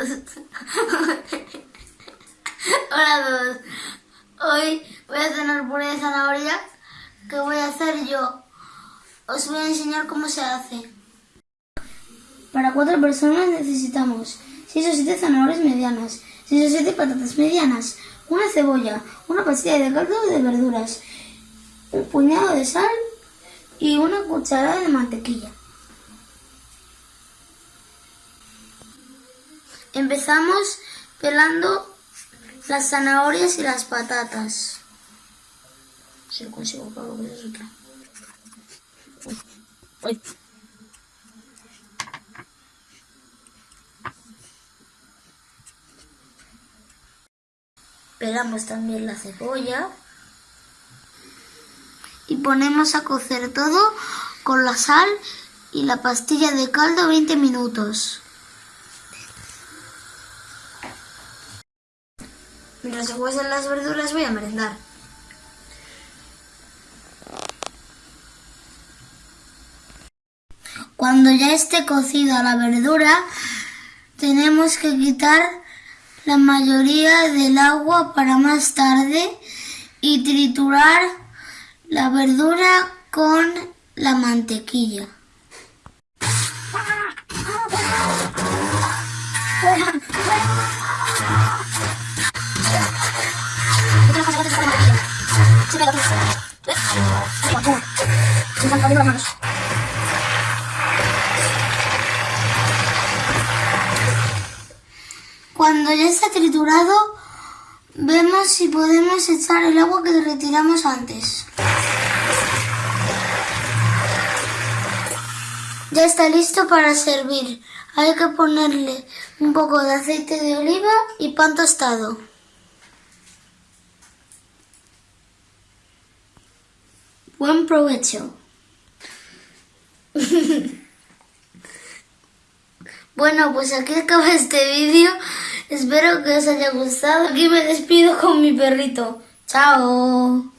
Hola a todos. Hoy voy a cenar puré de zanahoria que voy a hacer yo. Os voy a enseñar cómo se hace. Para cuatro personas necesitamos 6 o 7 zanahorias medianas, 6 o 7 patatas medianas, una cebolla, una pastilla de caldo de verduras, un puñado de sal y una cucharada de mantequilla. Empezamos pelando las zanahorias y las patatas. Si consigo, claro, que. Pelamos también la cebolla. Y ponemos a cocer todo con la sal y la pastilla de caldo 20 minutos. Mientras se cuecen las verduras voy a merendar. Cuando ya esté cocida la verdura, tenemos que quitar la mayoría del agua para más tarde y triturar la verdura con la mantequilla. Cuando ya está triturado, vemos si podemos echar el agua que retiramos antes. Ya está listo para servir. Hay que ponerle un poco de aceite de oliva y pan tostado. Buen provecho. bueno, pues aquí acaba este vídeo. Espero que os haya gustado. Aquí me despido con mi perrito. Chao.